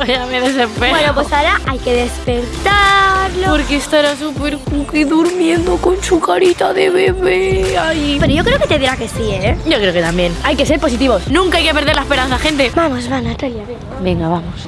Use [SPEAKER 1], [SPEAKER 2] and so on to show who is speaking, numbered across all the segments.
[SPEAKER 1] Ya me desespera.
[SPEAKER 2] Bueno, pues ahora hay que despertarlo.
[SPEAKER 1] Porque estará súper cookie durmiendo con su carita de bebé ahí.
[SPEAKER 2] Pero yo creo que te dirá que sí, ¿eh?
[SPEAKER 1] Yo creo que también. Hay que ser positivos. Nunca hay que perder la esperanza, gente.
[SPEAKER 2] Vamos, va, Natalia, ven.
[SPEAKER 1] Venga, vamos.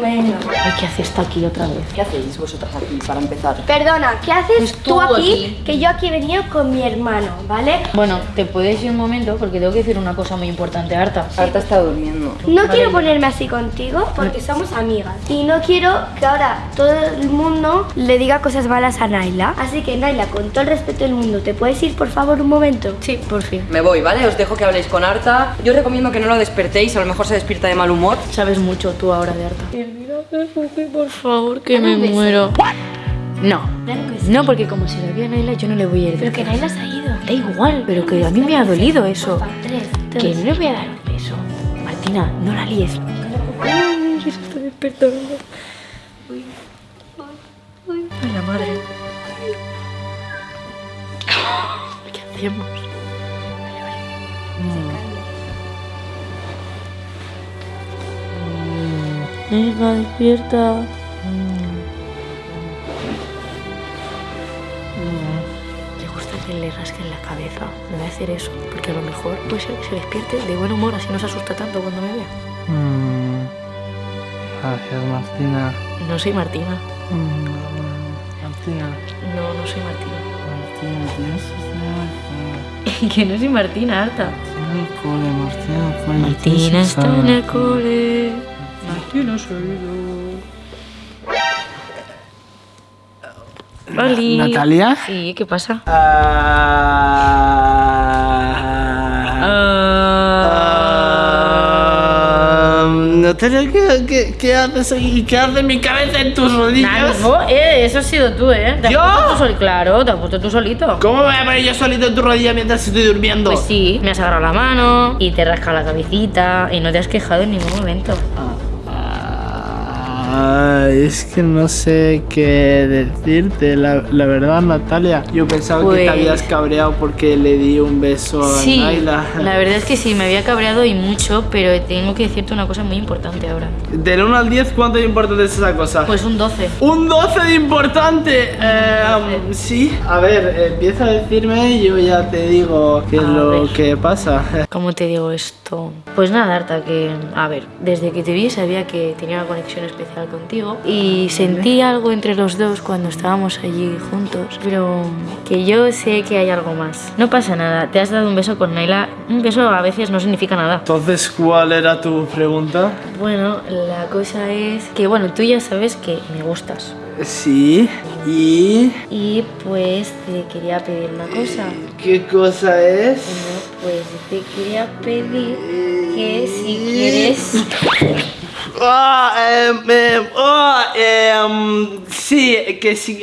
[SPEAKER 2] Venga.
[SPEAKER 1] Ay, ¿qué hace esta aquí otra vez?
[SPEAKER 3] ¿Qué hacéis vosotras aquí para empezar?
[SPEAKER 2] Perdona, ¿qué haces
[SPEAKER 1] Pues
[SPEAKER 2] tú,
[SPEAKER 1] tú
[SPEAKER 2] aquí,
[SPEAKER 1] aquí.
[SPEAKER 2] Que yo aquí he venido con mi hermano, ¿vale?
[SPEAKER 1] Bueno, te puedes ir un momento porque tengo que decir una cosa muy importante, Arta.
[SPEAKER 3] Arta está durmiendo.
[SPEAKER 2] No
[SPEAKER 1] Vale.
[SPEAKER 2] quiero ponerme así contigo porque somos amigas. Y no quiero que ahora todo el mundo le diga cosas malas a Naila. Así que Naila, con todo el respeto del mundo, ¿te puedes ir por favor un momento?
[SPEAKER 1] Sí, por fin.
[SPEAKER 3] Me voy, ¿vale? Os dejo que habléis con Arta. Yo os recomiendo que no lo despertéis, a lo mejor se despierta de mal humor.
[SPEAKER 1] Sabes mucho tú ahora de Arta. Por favor, que me muero. No.
[SPEAKER 2] Claro que sí.
[SPEAKER 1] No, porque como se lo vio a Naila, yo no le voy a ir.
[SPEAKER 2] Pero que. Naila se ha ido.
[SPEAKER 1] Da igual, pero que a mí me ha dolido eso.
[SPEAKER 2] Tres.
[SPEAKER 1] Que no le voy a dar un beso. Martina, no la líes. Ay, se está despertando. Ay, la madre. ¿Qué hacemos? Venga, despierta. Le gusta que le rasquen la cabeza. Me voy a hacer eso, porque a lo mejor puede ser que se despierte de buen humor, así no se asusta tanto cuando me vea.
[SPEAKER 4] Mm. Gracias, Martina.
[SPEAKER 1] No soy Martina.
[SPEAKER 4] Mm, Martina,
[SPEAKER 1] No, no soy Martina.
[SPEAKER 4] Martina, tienes estar
[SPEAKER 1] que no soy Martina, Arta.
[SPEAKER 4] en el cole, Martina, coño,
[SPEAKER 1] Martina
[SPEAKER 4] tienes que
[SPEAKER 1] está en el cole. Oli.
[SPEAKER 4] ¿Natalia?
[SPEAKER 1] Sí, ¿qué pasa?
[SPEAKER 4] Ah, Natalia, ¿qué, qué, qué haces aquí? ¿Qué hace mi cabeza en tus rodillas?
[SPEAKER 1] Eh, eso has sido tú, ¿eh? ¿Te has
[SPEAKER 4] ¿Yo?
[SPEAKER 1] puesto tú sol- Claro, te has puesto tú solito.
[SPEAKER 4] ¿Cómo me voy a poner yo solito en tu rodilla mientras estoy durmiendo?
[SPEAKER 1] Pues sí, me has agarrado la mano y te rasca la cabecita y no te has quejado en ningún momento.
[SPEAKER 4] Es que no sé qué decirte, la, la verdad, Natalia. Yo pensaba que
[SPEAKER 1] Pues-
[SPEAKER 4] te habías cabreado porque le di un beso a
[SPEAKER 1] Sí,
[SPEAKER 4] Naila.
[SPEAKER 1] la verdad es que sí, me había cabreado y mucho, pero tengo que decirte una cosa muy importante ahora.
[SPEAKER 4] Del 1 al 10, ¿cuánto de importante es esa cosa?
[SPEAKER 1] Pues un 12.
[SPEAKER 4] ¡Un 12 de importante! Eh, sí. A ver, empieza a decirme y yo ya te digo qué es lo
[SPEAKER 1] ver.
[SPEAKER 4] que pasa.
[SPEAKER 1] ¿Cómo te digo esto? Pues nada, Arta, que, a ver, desde que te vi sabía que tenía una conexión especial contigo y sentí algo entre los dos cuando estábamos allí juntos, pero que yo sé que hay algo más. No pasa nada, te has dado un beso con Naila, un beso a veces no significa nada.
[SPEAKER 4] Entonces, ¿cuál era tu pregunta?
[SPEAKER 1] Bueno, la cosa es que, bueno, tú ya sabes que me gustas.
[SPEAKER 4] Sí. ¿Y
[SPEAKER 1] Y pues te quería pedir una cosa.
[SPEAKER 4] qué cosa es?
[SPEAKER 1] Bueno, pues te quería pedir que si quieres...
[SPEAKER 4] Ah, em, em, oh, em, sí, que sí,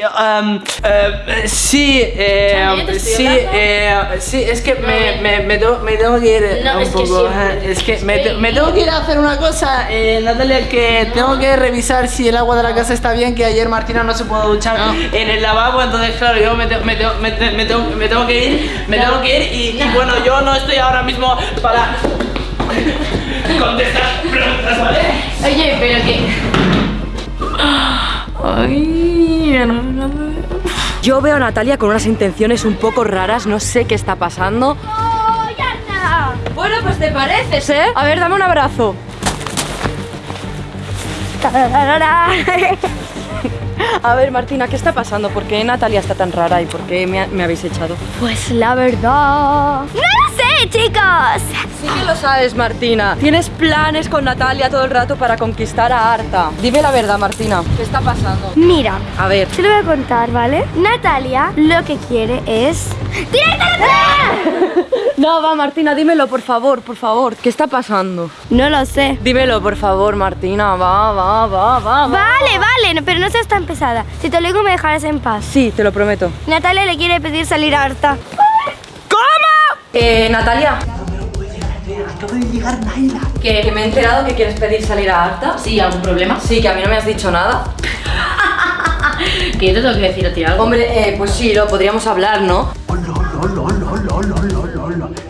[SPEAKER 4] sí,
[SPEAKER 1] estoy
[SPEAKER 4] sí, eh, sí, es que me,
[SPEAKER 1] No,
[SPEAKER 4] me, me, tengo, me tengo que ir eh,
[SPEAKER 1] No,
[SPEAKER 4] un
[SPEAKER 1] es que
[SPEAKER 4] poco, eh, es que me, me tengo que ir a hacer una cosa, eh, Natalia, que tengo que revisar si el agua de la casa está bien, que ayer Martina no se pudo duchar en el lavabo, entonces claro, yo me, te- me, tengo- me, me tengo, me tengo que ir, me tengo que ir y, y bueno, yo no estoy ahora mismo para contestar preguntas, ¿vale?
[SPEAKER 1] Oye, pero que... Ay.
[SPEAKER 3] Yo veo a Natalia con unas intenciones un poco raras, no sé qué está pasando.
[SPEAKER 2] ¡Oh, ya está!
[SPEAKER 3] Bueno, pues te pareces, ¿eh? A ver, dame un abrazo. A ver, Martina, ¿qué está pasando? ¿Por qué Natalia está tan rara y por qué me, ha- me habéis echado?
[SPEAKER 2] Pues la verdad... ¡No lo sé, chicos!
[SPEAKER 3] Sí que lo sabes, Martina. Tienes planes con Natalia todo el rato para conquistar a Arta. Dime la verdad, Martina. ¿Qué está pasando?
[SPEAKER 2] Mira,
[SPEAKER 3] A ver.
[SPEAKER 2] te lo voy a contar, ¿vale? Natalia lo que quiere es...
[SPEAKER 3] No, va, Martina, dímelo, por favor, por favor. ¿Qué está pasando?
[SPEAKER 2] No lo sé.
[SPEAKER 3] Dímelo, por favor, Martina. Va, va, va, va, va.
[SPEAKER 2] Vale, vale, pero no seas tan pesada. Si te lo digo, me dejarás en paz.
[SPEAKER 3] Sí, te lo prometo.
[SPEAKER 2] Natalia le quiere pedir salir a Arta.
[SPEAKER 3] Eh, Natalia. Que, que me he enterado que quieres pedir salir a Arta.
[SPEAKER 1] Sí, ¿algún problema?
[SPEAKER 3] Sí, que a mí no me has dicho nada.
[SPEAKER 1] Que yo te tengo que decir a ti algo.
[SPEAKER 3] Hombre, eh, pues sí, lo podríamos hablar, ¿no?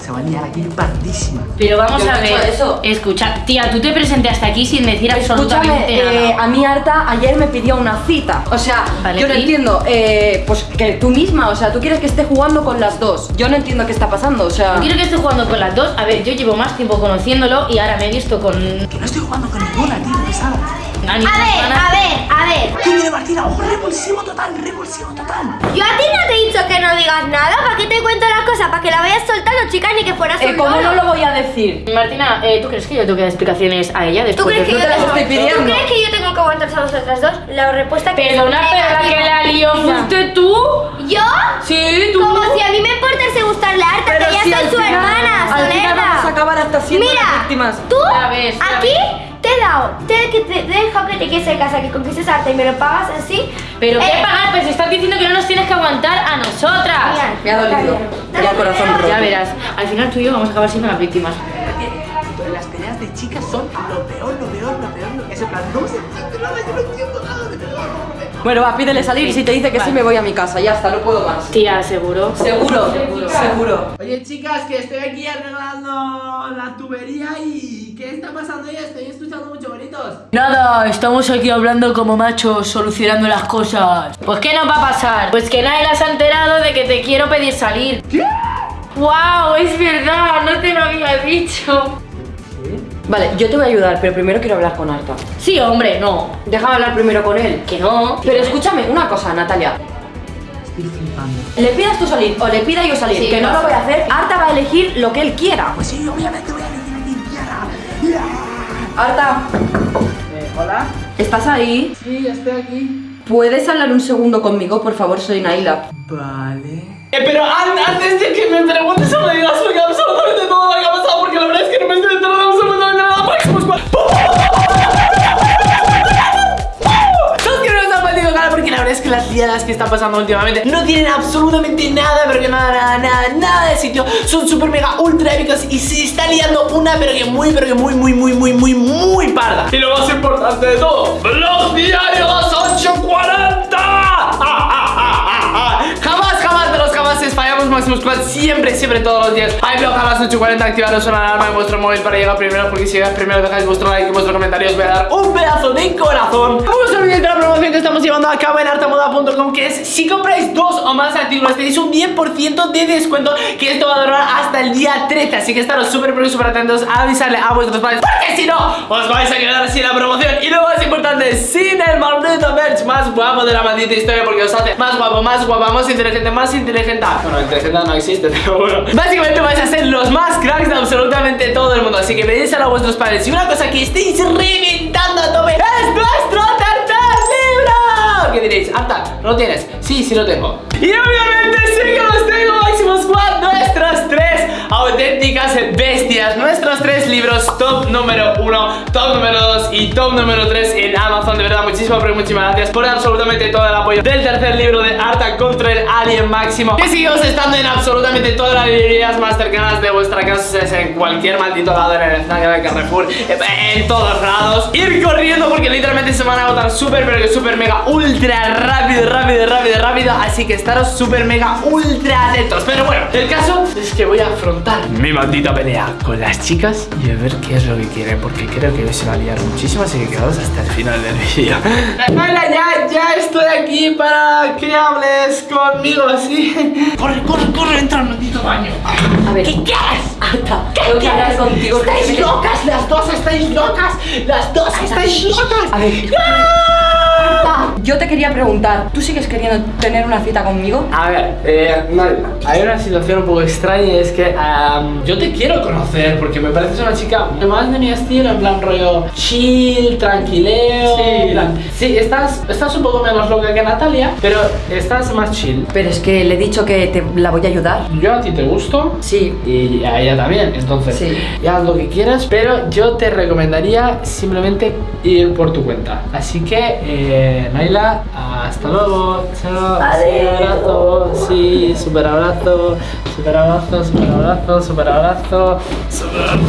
[SPEAKER 4] Se va a liar aquí pardísima.
[SPEAKER 1] Pero vamos
[SPEAKER 3] Yo
[SPEAKER 1] a ver.
[SPEAKER 3] eso.
[SPEAKER 1] Escucha, tía, tú te presentaste aquí sin decir
[SPEAKER 3] Escúchame,
[SPEAKER 1] absolutamente
[SPEAKER 3] eh,
[SPEAKER 1] nada.
[SPEAKER 3] a mí Arta ayer me pidió una cita. O sea,
[SPEAKER 1] Vale,
[SPEAKER 3] yo no
[SPEAKER 1] ¿y?
[SPEAKER 3] entiendo. eh, pues que tú misma, o sea, tú quieres que esté jugando con las dos. Yo no entiendo qué está pasando, o sea.
[SPEAKER 1] Yo quiero que esté jugando con las dos. A ver, yo llevo más tiempo conociéndolo y ahora me he visto con.
[SPEAKER 4] Que no estoy jugando con ninguna, tío, pesada.
[SPEAKER 1] Ani
[SPEAKER 2] A ver, a ver, a ver.
[SPEAKER 4] ¿Qué viene Martina? ¡Oh, revulsivo total, revulsivo total!
[SPEAKER 2] Yo a ti no te he dicho que no digas nada. ¿Para qué te cuento las cosas? Para que la vayas soltando, chicas, ni que fueras
[SPEAKER 3] Eh,
[SPEAKER 2] un
[SPEAKER 3] ¿Cómo
[SPEAKER 2] loro.
[SPEAKER 3] no lo voy a decir?
[SPEAKER 1] Martina, eh, ¿tú crees que yo tengo que dar explicaciones a ella
[SPEAKER 2] ¿Tú
[SPEAKER 1] después
[SPEAKER 2] crees,
[SPEAKER 1] de
[SPEAKER 2] que yo
[SPEAKER 3] te las
[SPEAKER 2] tengo,
[SPEAKER 3] estoy
[SPEAKER 2] ¿Tú
[SPEAKER 3] pidiendo?
[SPEAKER 2] crees que yo tengo que aguantar a vosotras dos? La respuesta que
[SPEAKER 1] Perdona,
[SPEAKER 2] es
[SPEAKER 1] pero la que la lió fuiste tú.
[SPEAKER 2] ¿Yo?
[SPEAKER 1] Sí, tú.
[SPEAKER 2] Como si a mí me importase gustarle a Arta, que ya soy su
[SPEAKER 3] final-
[SPEAKER 2] hermana,
[SPEAKER 3] Al final vamos a acabar hasta siendo
[SPEAKER 2] Mira,
[SPEAKER 3] las víctimas.
[SPEAKER 2] tú aquí te he dado, te, que te, te he dejado que te quieres de casa, que conquistes Arta y me lo pagas así.
[SPEAKER 1] Pero
[SPEAKER 2] Eh,
[SPEAKER 1] qué pagar, pues estás diciendo que no nos tienes que aguantar a nosotras.
[SPEAKER 2] Mira,
[SPEAKER 3] Me ha dolido. ha el corazón roto.
[SPEAKER 1] Ya verás, al final tú y yo vamos a acabar siendo las víctimas.
[SPEAKER 4] Las peleas de chicas son lo peor, lo peor, lo peor. Lo... Es en plan, no se entiende nada, yo no entiendo nada, de verdad.
[SPEAKER 3] Bueno, va, pídele salir y si te dice que sí, me voy a mi casa. Ya está, no puedo más.
[SPEAKER 1] Tía, seguro.
[SPEAKER 3] Seguro, seguro.
[SPEAKER 4] Oye, chicas, que estoy aquí arreglando la tubería y ¿qué está pasando ya? Estoy escuchando muchos gritos.
[SPEAKER 1] Nada, estamos aquí hablando como machos, solucionando las cosas. Pues ¿qué nos va a pasar? Pues que nadie las ha enterado de que te quiero pedir salir.
[SPEAKER 4] ¿Qué?
[SPEAKER 1] ¡Wow! Es verdad, no te lo había dicho.
[SPEAKER 3] Vale, yo te voy a ayudar, pero primero quiero hablar con Arta.
[SPEAKER 1] Sí, hombre, no.
[SPEAKER 3] Déjame hablar primero con él.
[SPEAKER 1] Que no.
[SPEAKER 3] Pero escúchame una cosa, Natalia.
[SPEAKER 4] Estoy flipando.
[SPEAKER 3] Le pidas tú salir o le pida yo salir,
[SPEAKER 1] Sí,
[SPEAKER 3] que no lo voy a hacer. Arta va a elegir lo que él quiera.
[SPEAKER 4] Pues sí, obviamente
[SPEAKER 3] Arta,
[SPEAKER 4] Eh, hola.
[SPEAKER 3] ¿estás ahí?
[SPEAKER 4] Sí, ya estoy aquí.
[SPEAKER 3] ¿Puedes hablar un segundo conmigo, por favor? Soy Naila.
[SPEAKER 4] Vale. Eh, pero an- antes de que me preguntes o me digas absolutamente todo lo que ha pasado, porque la verdad es que no me estoy que están pasando últimamente no tienen absolutamente nada, pero que nada, nada, nada, nada de sitio. Son super mega ultra épicos y se está liando una, pero que muy, pero que muy, muy, muy, muy, muy, muy parda. Y lo más importante de todo, los diarios Siempre, siempre, todos los días. Hay blog a las 8.40 Activaros una alarma en vuestro móvil para llegar primero Porque si llegáis primero dejáis vuestro like y vuestro comentario Os voy a dar un pedazo de corazón. No os olvidéis la promoción que estamos llevando a cabo en artamoda.com Que es, si compráis dos o más artículos Tenéis un 10% de descuento Que esto va a durar hasta el día 13 Así que estaros súper, súper atentos A avisarle a vuestros padres Porque si no, os vais a quedar sin la promoción. Y lo más importante, sin el maldito merch Más guapo de la maldita historia Porque os hace más guapo, más guapa, más inteligente, más inteligente. Bueno, inteligente no existe, pero bueno Básicamente vais a ser los más cracks de absolutamente todo el mundo Así que pedíselo a vuestros padres. Y una cosa que estéis reventando a tope Es nuestro tercer libro. ¿Qué diréis? Arta, ¿no lo tienes? Sí, sí lo tengo. Y obviamente sí que los tengo Nuestras tres auténticas bestias Nuestros tres libros Top número uno, top número dos y top número tres en Amazon. De verdad, muchísimas, pero muchísimas gracias Por absolutamente todo el apoyo del tercer libro de Arta contra el Alien Máximo. Que seguimos estando en absolutamente todas las librerías más cercanas de vuestra casa es En cualquier maldito lado, en el Snack, en el Carrefour En todos lados. Ir corriendo porque literalmente se van a agotar súper, pero que súper mega ultra rápido, rápido, rápido, rápido. Así que estaros súper mega ultra atentos. Pero bueno, el caso es que voy a afrontar mi maldita pelea con las chicas Y a ver qué es lo que quieren Porque creo que hoy se va a liar muchísimo Así que quedaos hasta el final del vídeo Hola, ya, ya estoy aquí para que hables conmigo así Corre, corre, corre, entra al maldito baño
[SPEAKER 3] A ver.
[SPEAKER 4] ¿Qué quieres?
[SPEAKER 3] Arta, tengo que hablar contigo.
[SPEAKER 4] ¿Estáis locas? Las dos estáis locas Las dos estáis locas
[SPEAKER 3] A ver. Arta, yo te quería preguntar, ¿tú sigues queriendo tener una cita conmigo?
[SPEAKER 4] A ver, eh, hay una situación un poco extraña y es que am, yo te quiero conocer porque me pareces una chica más de mi estilo, en plan rollo chill, tranquileo. en plan- sí, estás, estás un poco menos loca que Natalia, pero estás más chill.
[SPEAKER 3] Pero es que le he dicho que te la voy a ayudar.
[SPEAKER 4] Yo a ti te gusto
[SPEAKER 3] Sí.
[SPEAKER 4] y a ella también, entonces
[SPEAKER 3] Sí.
[SPEAKER 4] ya haz lo que quieras, pero yo te recomendaría simplemente ir por tu cuenta. Así que, eh, Naila, hasta luego, chao, sí, abrazo, sí, super abrazo, super abrazo, super abrazo, super abrazo, super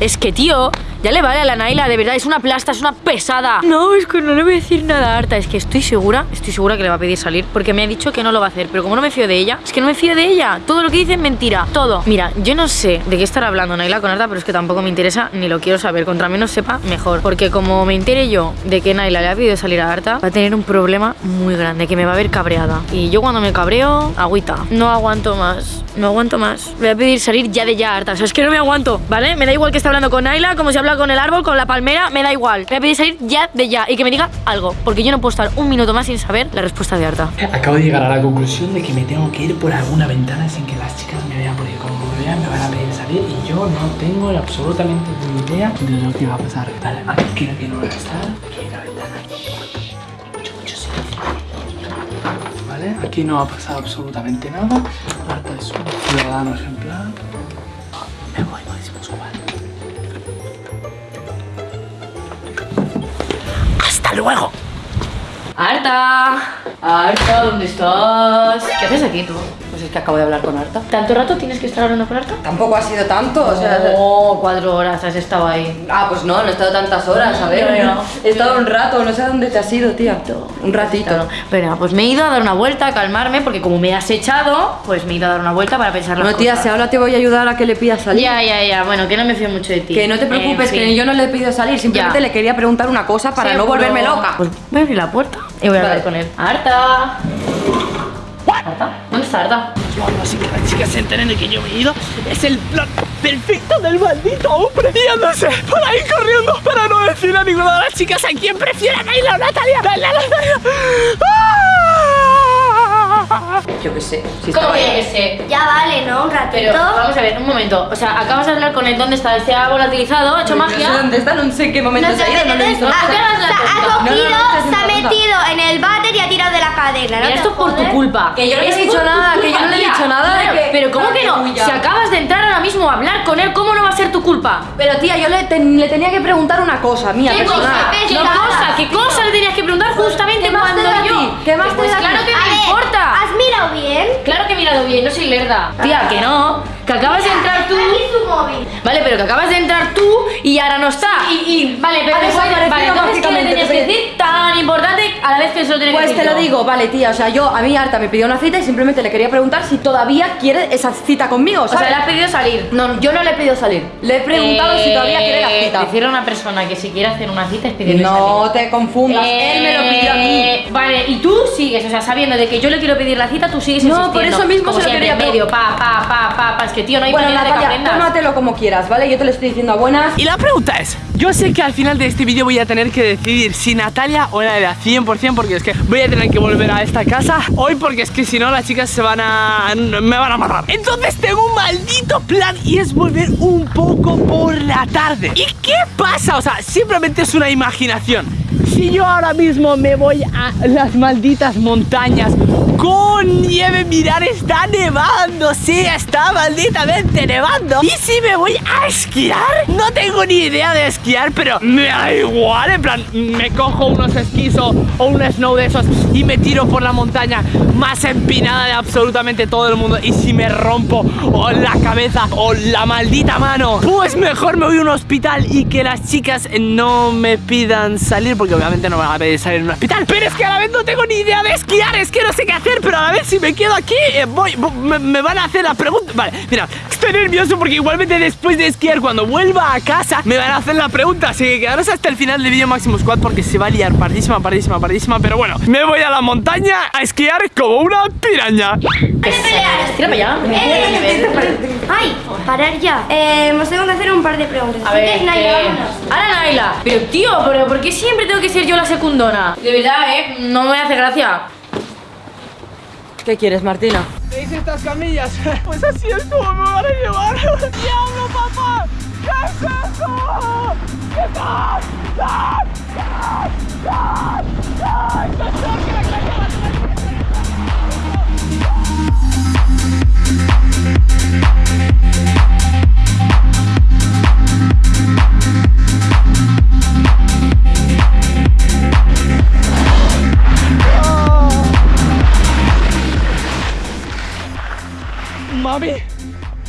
[SPEAKER 1] Es que, tío, Ya le vale a la Naila, de verdad, es una plasta, es una pesada. No, es que no le voy a decir nada a Arta. Es que estoy segura, estoy segura que le va a pedir salir porque me ha dicho que no lo va a hacer. Pero como no me fío de ella, es que no me fío de ella. Todo lo que dice es mentira, todo. Mira, yo no sé de qué estará hablando Naila con Arta, pero es que tampoco me interesa ni lo quiero saber. Contra menos sepa, mejor. Porque como me entere yo de que Naila le ha pedido salir a Arta, va a tener un problema muy grande, que me va a ver cabreada. Y yo cuando me cabreo, agüita. No aguanto más, no aguanto más. Voy a pedir salir ya de ya, Arta. O sea, es que no me aguanto, ¿vale? Me da igual que esté hablando con Naila, como si habla con el árbol, con la palmera, me da igual. Voy a pedir salir ya de ya y que me diga algo, porque yo no puedo estar un minuto más sin saber la respuesta de Arta.
[SPEAKER 4] Acabo de llegar a la conclusión de que me tengo que ir por alguna ventana sin que las chicas me vean, porque como me vean me van a pedir salir y yo no tengo absolutamente ni idea de lo que va a pasar. Vale, aquí creo que no voy a estar. Aquí hay una ventana. Mucho, mucho silencio. Aquí no ha pasado absolutamente nada. Marta es un ciudadano ejemplar. ¡Hasta luego!
[SPEAKER 1] Arta, Arta, ¿dónde estás? ¿Qué haces aquí tú?
[SPEAKER 3] Pues es que acabo de hablar con Arta.
[SPEAKER 1] ¿Tanto rato tienes que estar hablando con Arta?
[SPEAKER 3] Tampoco ha sido tanto, o sea...
[SPEAKER 1] Oh, cuatro horas has estado ahí.
[SPEAKER 3] Ah, pues no, no he estado tantas horas, a ver.
[SPEAKER 1] Ya.
[SPEAKER 3] He estado un rato, no sé a dónde te has ido, tía. Un ratito.
[SPEAKER 1] Pero pues me he ido a dar una vuelta, a calmarme, porque como me has echado, pues me he ido a dar una vuelta para pensar las
[SPEAKER 3] No, tía,
[SPEAKER 1] cosas.
[SPEAKER 3] si ahora te voy a ayudar a que le pidas salir.
[SPEAKER 1] Ya, ya, ya, bueno, que no me fío mucho de ti.
[SPEAKER 3] Que no te preocupes,
[SPEAKER 1] En fin.
[SPEAKER 3] que yo no le he pedido salir, simplemente
[SPEAKER 1] Ya.
[SPEAKER 3] le quería preguntar una cosa para no volverme loca.
[SPEAKER 1] Pues voy a abrir la puerta y voy a hablar con él. ¡Arta! ¿Arta? ¿Dónde está Arta?
[SPEAKER 4] Yo algo así que las chicas se enteren de que yo he ido. Es el plan perfecto del maldito hombre. Y andándose por ahí corriendo para no decir a ninguna de las chicas a quién prefiera Naila o Natalia. Natalia. ¡Ah!
[SPEAKER 3] Yo qué sé. Si
[SPEAKER 1] ¿Cómo yo que sé?
[SPEAKER 2] Ya vale, ¿no? Un ratito.
[SPEAKER 1] Pero vamos a ver, un momento. O sea, acabas de hablar con él. ¿Dónde está? ¿Se ha volatilizado? ¿Ha hecho
[SPEAKER 3] No sé
[SPEAKER 1] magia?
[SPEAKER 3] dónde está, no sé en qué momento
[SPEAKER 2] No
[SPEAKER 3] se ha ido, no lo he visto.
[SPEAKER 2] ha, cogido,
[SPEAKER 3] No, no, no,
[SPEAKER 2] se ha metido en el váter y ha tirado de la cadena. ¿no
[SPEAKER 1] Mira, esto es por tu culpa.
[SPEAKER 3] Que yo no le he dicho nada, que yo no le he dicho nada de
[SPEAKER 1] Claro,
[SPEAKER 3] que-
[SPEAKER 1] Pero ¿cómo que no? Si acabas de entrar ahora mismo a hablar con él, ¿cómo no va a ser tu culpa?
[SPEAKER 3] Pero tía, yo le, ten- le tenía que preguntar una cosa, mía,
[SPEAKER 1] ¿Qué
[SPEAKER 3] personal.
[SPEAKER 1] cosa? ¿Qué
[SPEAKER 2] No,
[SPEAKER 1] cosa? ¿Qué cosa le tenías que preguntar justamente
[SPEAKER 3] ¿Qué más
[SPEAKER 1] cuando yo?
[SPEAKER 3] ¿Qué más te da a ti?
[SPEAKER 1] claro que
[SPEAKER 2] A
[SPEAKER 1] me
[SPEAKER 2] ver,
[SPEAKER 1] importa.
[SPEAKER 2] ¿Has
[SPEAKER 1] Claro que he mirado bien, no soy lerda. Tía, que no. Que acabas de entrar tú.
[SPEAKER 2] Aquí su móvil.
[SPEAKER 1] Vale, pero que acabas de entrar tú y ahora no está. Y, y vale, pero
[SPEAKER 3] Ha
[SPEAKER 1] después-
[SPEAKER 3] desaparecido
[SPEAKER 1] vale, entonces ¿qué le tenías que decir tan importante a la vez que se lo que
[SPEAKER 3] Pues
[SPEAKER 1] decir
[SPEAKER 3] te lo digo, vale, tía, o sea, yo, a mí Arta me pidió una cita y simplemente le quería preguntar si todavía quiere esa cita conmigo,
[SPEAKER 1] O sea, le has pedido salir.
[SPEAKER 3] No, yo no le he pedido salir. Le he preguntado si todavía quiere la
[SPEAKER 1] Eh,
[SPEAKER 3] cita.
[SPEAKER 1] Decirle a una persona que si quiere hacer una cita es pedirle
[SPEAKER 3] No
[SPEAKER 1] salir.
[SPEAKER 3] te confundas, él me lo pidió a mí.
[SPEAKER 1] Eh, Vale, y tú sigues, o sea, sabiendo de que yo le quiero pedir la cita, tú sigues
[SPEAKER 3] No,
[SPEAKER 1] insistiendo.
[SPEAKER 3] por eso mismo se lo quería
[SPEAKER 1] medio, pa, pa, pa, pa, pa. Es que, tío, no hay
[SPEAKER 3] Bueno,
[SPEAKER 1] manera de que
[SPEAKER 3] Natalia,
[SPEAKER 1] aprendas.
[SPEAKER 3] tómatelo como quieras, ¿vale? Yo te lo estoy diciendo a buenas.
[SPEAKER 4] Y la pregunta es, yo sé que al final de este vídeo voy a tener que decidir si Natalia o Naila 100% porque es que voy a tener que volver a esta casa hoy porque es que si no las chicas se van a... me van a matar. Entonces tengo un maldito plan y es volver un poco por la tarde. ¿Y qué pasa? O sea, simplemente es una imaginación. Si yo ahora mismo me voy a las malditas montañas con nieve, mirar, está nevando, sí, está malditamente nevando. ¿Y si me voy a esquiar? No tengo ni idea de esquiar, pero me da igual, en plan, me cojo unos esquís o, un snow de esos y me tiro por la montaña más empinada de absolutamente todo el mundo. Y si me rompo o la cabeza o la maldita mano, pues mejor me voy a un hospital y que las chicas no me pidan salir, porque obviamente no me van a pedir salir en un hospital. Pero es que a la vez no tengo ni idea de esquiar, es que no sé qué hacer, pero a la vez si me quedo aquí, eh, voy, vo- me, me van a hacer la pregunta. Vale, mira, estoy nervioso porque igualmente después de esquiar, cuando vuelva a casa, me van a hacer la pregunta. Así que quedaros hasta el final del vídeo Máximo Squad porque se va a liar pardísima, pardísima, pardísima. Pero bueno, me voy a la montaña a esquiar como una piraña.
[SPEAKER 1] Tira para allá.
[SPEAKER 2] Eh, Ay, parar ya. Eh, nos tengo que hacer un par de preguntas.
[SPEAKER 1] A ver,
[SPEAKER 2] que, Naila, vámonos.
[SPEAKER 1] Ahora Naila. Pero tío, pero ¿por qué siempre tengo que ser yo la secundona? De verdad, ¿eh? No me hace gracia.
[SPEAKER 3] ¿Qué quieres, Martina?
[SPEAKER 4] ¿Veis estas camillas? Pues así es como me van a llevar. ¡Diablo, papá! ¿Qué es eso? ¿Qué tal? ¡Ah! ¡Ah! ¡Ah! ¡Ah! ¡Esto Mami,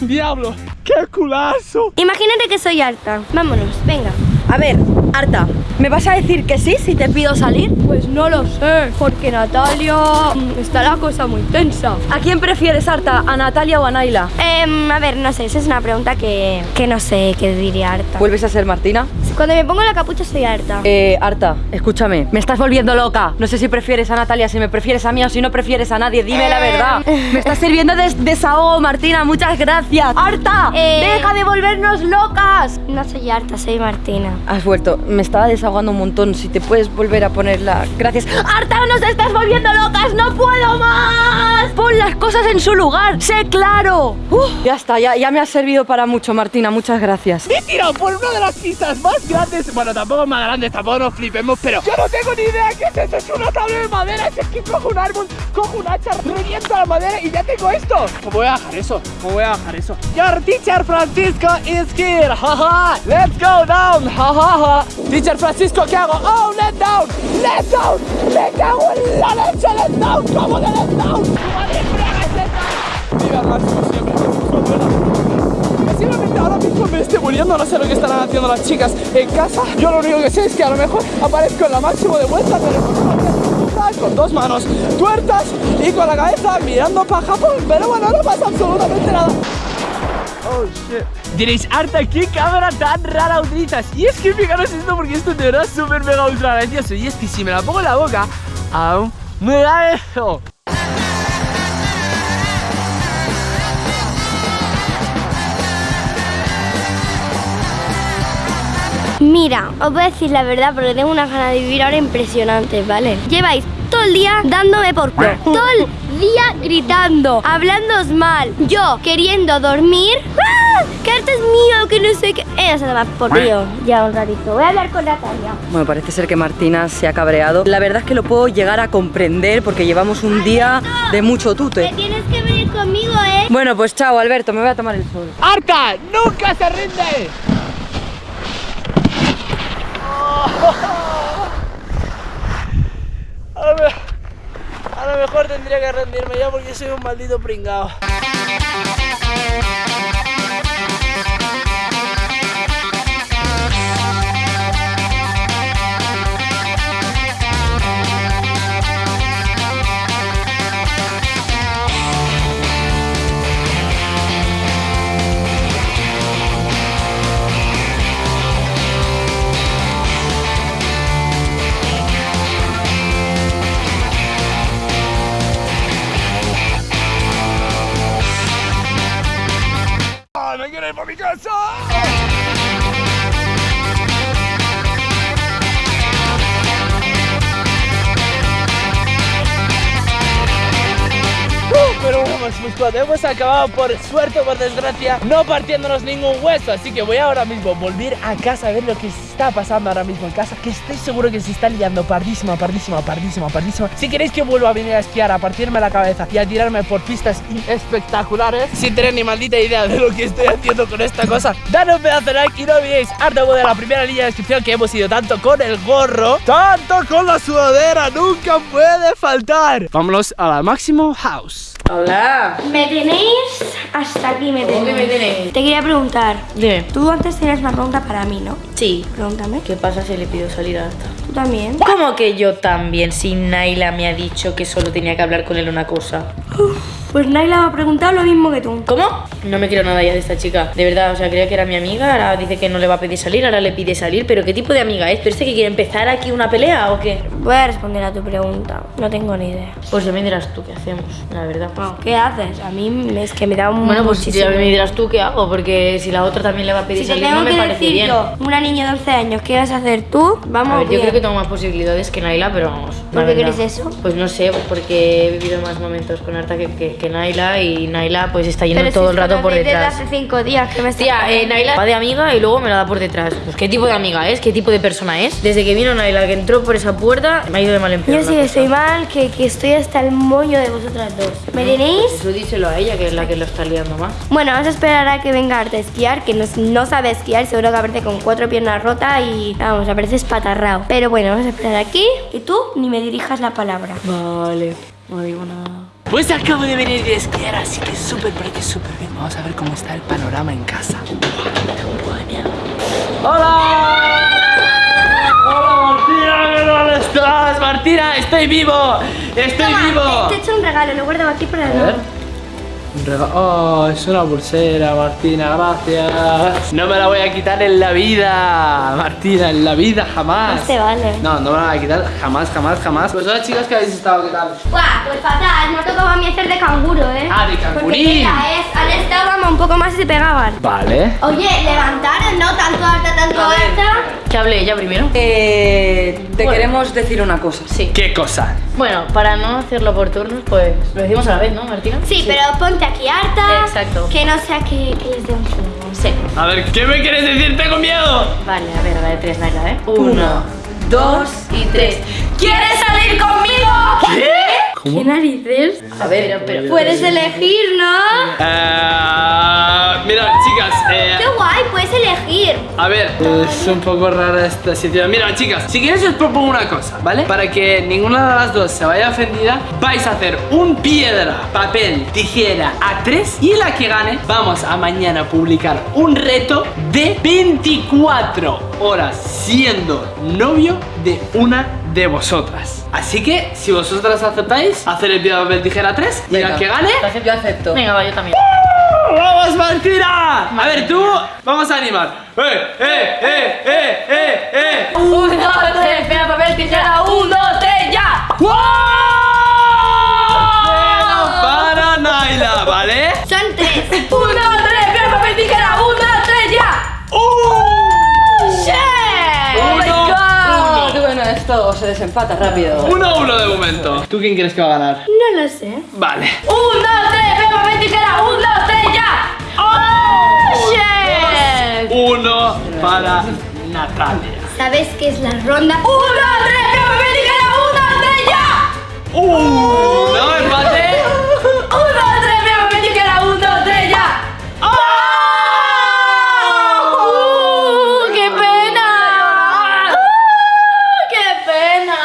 [SPEAKER 4] diablo, ¡Qué culazo!
[SPEAKER 2] Imagínate que soy harta. Vámonos, venga.
[SPEAKER 3] A ver, Arta, ¿me vas a decir que sí si te pido salir?
[SPEAKER 2] Pues no lo sé, porque Natalia mm, está la cosa muy tensa.
[SPEAKER 3] ¿A quién prefieres, Arta? ¿A Natalia o a Naila?
[SPEAKER 2] Em, a ver, no sé, esa es una pregunta que, que no sé qué diría harta.
[SPEAKER 3] ¿Vuelves a ser Martina?
[SPEAKER 2] Cuando me pongo la capucha soy harta.
[SPEAKER 3] Eh, Arta, escúchame, me estás volviendo loca. No sé si prefieres a Natalia, si me prefieres a mí o si no prefieres a nadie. Dime la verdad. Me estás sirviendo de desahogo, Martina. Muchas gracias. Arta,
[SPEAKER 2] Eh.
[SPEAKER 3] deja de volvernos locas.
[SPEAKER 2] No soy harta, soy Martina.
[SPEAKER 3] Has vuelto. Me estaba desahogando un montón. Si te puedes volver a ponerla. Gracias. ¡Arta, nos estás volviendo locas! ¡No puedo más! Pon las cosas en su lugar. ¡Sé claro! Uf, ya está, ya, ya me has servido para mucho, Martina. Muchas gracias.
[SPEAKER 4] He tirado por una de las pistas más grandes. Bueno, tampoco más grandes, tampoco nos flipemos, pero yo no tengo ni idea qué es esto. Es una tabla de madera. Es que cojo un árbol, cojo un hacha, reviento la madera y ya tengo esto. ¿Cómo voy a bajar eso? ¿Cómo voy a bajar eso? Your teacher Francisco is here. Jaja. Let's go down. Jajaja. Teacher Francisco, ¿qué hago? Oh, let down. Let down. Me cago en la leche. Let down. ¿Cómo de let down? ¿Cómo de fregas let down? Viva el me esté muriendo, no sé lo que estarán haciendo las chicas en casa. Yo lo único que sé es que a lo mejor aparezco en la máximo de vuelta, pero con dos manos tuertas y con la cabeza mirando para Japón. Pero bueno, no pasa absolutamente nada. Oh shit. Diréis, Arta, ¿qué cámara tan rara utilizas? Y es que fijaros esto porque esto de verdad es súper mega ultra gracioso. Y es que si me la pongo en la boca, aún me da eso.
[SPEAKER 2] Mira, os voy a decir la verdad porque tengo una gana de vivir ahora impresionante, ¿vale? Lleváis todo el día dándome por culo. Todo el día gritando, hablándoos mal. Yo queriendo dormir. ¡Ah! Que arte es mío, que no sé qué. Ella se toma por tío. Ya un ratito. Voy a hablar con Natalia.
[SPEAKER 3] Bueno, parece ser que Martina se ha cabreado. La verdad es que lo puedo llegar a comprender porque llevamos un día de mucho tute.
[SPEAKER 2] tienes que venir conmigo, ¿eh?
[SPEAKER 3] Bueno, pues chao, Alberto, me voy a tomar el sol.
[SPEAKER 4] ¡Arta! ¡Nunca se rinde! A lo, mejor tendría que rendirme ya porque soy un maldito pringao. Hemos acabado por suerte o por desgracia no partiéndonos ningún hueso. Así que voy ahora mismo a volver a casa a ver lo que está pasando ahora mismo en casa Que estoy seguro que se está liando pardísima, pardísima, pardísima, pardísima Si queréis que vuelva a venir a esquiar, a partirme la cabeza y a tirarme por pistas espectaculares Sin tener ni maldita idea de lo que estoy haciendo con esta cosa Dale un pedazo de like y no olvidéis harto de la primera línea de descripción que hemos ido tanto con el gorro Tanto con la sudadera, nunca puede faltar. Vámonos a la Máximo House.
[SPEAKER 1] Hola.
[SPEAKER 2] Me tenéis hasta aquí, me
[SPEAKER 1] ¿Cómo que
[SPEAKER 2] tenéis.
[SPEAKER 1] me tenéis?
[SPEAKER 2] Te quería preguntar.
[SPEAKER 1] Dime.
[SPEAKER 2] Tú antes tenías una pregunta para mí, ¿no?
[SPEAKER 1] Sí.
[SPEAKER 2] Pregúntame.
[SPEAKER 1] ¿Qué pasa si le pido salir a Arta?
[SPEAKER 2] ¿Tú también?
[SPEAKER 1] ¿Cómo que yo también? Si Naila me ha dicho que solo tenía que hablar con él una cosa.
[SPEAKER 2] Pues Naila me ha preguntado lo mismo que tú.
[SPEAKER 1] ¿Cómo? No me quiero nada ya de esta chica. De verdad, o sea, creía que era mi amiga, ahora dice que no le va a pedir salir, ahora le pide salir. ¿Pero qué tipo de amiga es? ¿Pero este que quiere empezar aquí una pelea o qué?
[SPEAKER 2] Voy a responder a tu pregunta. No tengo ni idea.
[SPEAKER 1] Pues ya me dirás tú qué hacemos, la verdad.
[SPEAKER 2] ¿Qué haces? A mí me- es que me da un
[SPEAKER 1] Bueno, pues
[SPEAKER 2] muchísimo-
[SPEAKER 1] ya me dirás tú qué hago, porque si la otra también le va a pedir
[SPEAKER 2] Si
[SPEAKER 1] salir,
[SPEAKER 2] tengo
[SPEAKER 1] no me
[SPEAKER 2] que
[SPEAKER 1] parece
[SPEAKER 2] decir
[SPEAKER 1] bien.
[SPEAKER 2] yo, una niña de 11 años, ¿qué vas a hacer tú? Vamos
[SPEAKER 1] A ver, yo
[SPEAKER 2] bien.
[SPEAKER 1] creo que tengo más posibilidades que Naila, pero vamos.
[SPEAKER 2] ¿Por qué crees eso?
[SPEAKER 1] Pues no sé, pues porque he vivido más momentos con Arta que, que, que Naila y Naila pues está yendo
[SPEAKER 2] Pero
[SPEAKER 1] todo
[SPEAKER 2] si
[SPEAKER 1] el rato por
[SPEAKER 2] conocéis desde
[SPEAKER 1] detrás.
[SPEAKER 2] hace 5 días, ¿qué me estás
[SPEAKER 1] Tía, eh? Naila va de amiga y luego me la da por detrás. Pues qué tipo de amiga es, qué tipo de persona es. Desde que vino Naila, que entró por esa puerta, me ha ido de mal en peor.
[SPEAKER 2] Yo sí que estoy mal, que, que estoy hasta el moño de vosotras dos. ¿Me tenéis?
[SPEAKER 1] Eso díselo a ella, que es la que lo está liando más.
[SPEAKER 2] Bueno, vamos a esperar a que venga Arte a esquiar, que no, no sabe esquiar, seguro que aparece con cuatro piernas rotas y vamos, aparece espatarrado. Pero bueno, vamos a esperar aquí y tú ni me dirijas la palabra.
[SPEAKER 1] Vale, no digo nada.
[SPEAKER 4] Pues acabo de venir de esquiar, así que súper, pero que súper bien. Vamos a ver cómo está el panorama en casa. ¡Hola! ¡Hola, Martina! ¿Qué tal estás? Martina, estoy vivo. Estoy
[SPEAKER 2] Toma,
[SPEAKER 4] vivo.
[SPEAKER 2] Te, te he hecho un regalo, lo guardo aquí para
[SPEAKER 4] ver. Un rega- Oh, es una pulsera, Martina, gracias. No me la voy a quitar en la vida, Martina, en la vida jamás.
[SPEAKER 2] No se vale.
[SPEAKER 4] No, no me la voy a quitar jamás, jamás, jamás. Pues hola chicos, ¿qué habéis estado? ¿Qué tal?
[SPEAKER 2] Buah, pues fatal, ha tocado a mí hacer de canguro, ¿eh?
[SPEAKER 4] Ah, de cangurín.
[SPEAKER 2] mira, es, han estado vamos, un poco más y se pegaban.
[SPEAKER 4] Vale.
[SPEAKER 2] Oye, levantaron, ¿no? Tanto alta, tanto alta.
[SPEAKER 1] Que hable ella primero.
[SPEAKER 3] Eh, te
[SPEAKER 1] Bueno.
[SPEAKER 3] queremos decir una cosa.
[SPEAKER 1] Sí.
[SPEAKER 4] ¿Qué cosa?
[SPEAKER 1] Bueno, para no hacerlo por turnos, pues lo decimos a la vez, ¿no, Martina?
[SPEAKER 2] Sí, pero ponte aquí harta.
[SPEAKER 1] Exacto.
[SPEAKER 2] Que no sea que, que les dé un.
[SPEAKER 1] Sí.
[SPEAKER 4] A ver, ¿qué me quieres decir? ¡Tengo miedo!
[SPEAKER 1] Vale, a ver, a la de tres, Naila, ¿eh?
[SPEAKER 3] Uno, dos
[SPEAKER 1] y tres. ¿Quieres salir conmigo?
[SPEAKER 2] ¿Qué narices?
[SPEAKER 1] A ver, pero...
[SPEAKER 2] Puedes elegir, ¿no?
[SPEAKER 4] Eh,
[SPEAKER 2] elegir.
[SPEAKER 4] A ver, es un poco rara esta situación. Mira, chicas, si quieres os propongo una cosa, ¿vale? Para que ninguna de las dos se vaya ofendida, vais a hacer un piedra, papel, tijera a tres y la que gane, vamos a mañana publicar un reto de 24 horas siendo novio de una de vosotras. Así que, si vosotras aceptáis, hacer el piedra, papel, tijera a tres y la que gane,
[SPEAKER 3] Yo acepto.
[SPEAKER 1] Venga, va, yo también.
[SPEAKER 4] ¡Vamos, Martina! A ver, tú, vamos a animar. ¡Eh, eh, eh, eh, eh, eh!
[SPEAKER 1] Un, dos, tres, piedra, papel, tijera, un, dos, tres, ya.
[SPEAKER 4] Cero para Naila, ¿vale?
[SPEAKER 2] Son tres.
[SPEAKER 1] Un, dos, tres, piedra, papel, tijera, un, dos, tres, ya.
[SPEAKER 4] ¡Uh!
[SPEAKER 1] ¡Sí!
[SPEAKER 3] Oh my
[SPEAKER 4] Uno,
[SPEAKER 3] God.
[SPEAKER 4] uno.
[SPEAKER 3] Bueno, esto se desempata rápido.
[SPEAKER 4] Uno a uno de momento. ¿Tú quién crees que va a ganar?
[SPEAKER 2] No lo sé.
[SPEAKER 4] Vale.
[SPEAKER 1] Un, dos, tres, un, dos, tres, ya. ¡Oh!
[SPEAKER 4] Uno para Natalia.
[SPEAKER 2] ¿Sabes qué es la ronda?
[SPEAKER 1] Un, dos, tres, piedra, papel, tijera, un, dos, tres, ya.
[SPEAKER 4] ¡Uh! ¿No? ¿Empate?
[SPEAKER 1] Un, dos, tres, piedra, papel, tijera, un, dos, tres, ya.
[SPEAKER 4] ¡Ah!
[SPEAKER 1] ¡Uh, qué pena! ¡Uh, ¡Qué pena!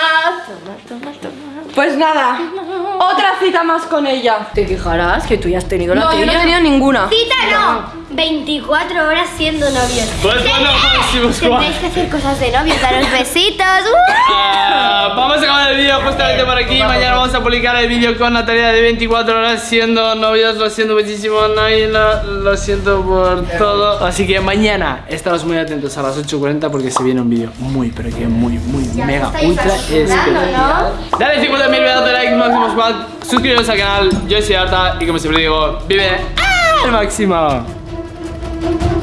[SPEAKER 1] Toma, toma, toma.
[SPEAKER 3] Pues nada, otra cita más con ella.
[SPEAKER 1] Te quejarás que tú ya has tenido la
[SPEAKER 3] No, yo no he
[SPEAKER 1] tuya.
[SPEAKER 3] tenido ninguna.
[SPEAKER 2] Cita no. 24 horas siendo novios.
[SPEAKER 4] Pues bueno,
[SPEAKER 2] Tendréis que hacer cosas de novios, daros besitos. ¡Uh!
[SPEAKER 4] Ah, vamos a acabar el vídeo justamente por aquí. Mañana vamos a publicar el vídeo con Natalia de 24 horas siendo novios. Lo siento muchísimo, Naila. Lo siento por todo. Así que mañana estaros muy atentos a las 8.40 porque se viene un vídeo muy, pero que muy, muy,
[SPEAKER 2] Ya
[SPEAKER 4] mega, ultra especial. Dale 50.000 pedazos de like, máximo squad. Suscribiros al canal. Yo soy Arta y como siempre digo, vive al máximo. Thank you.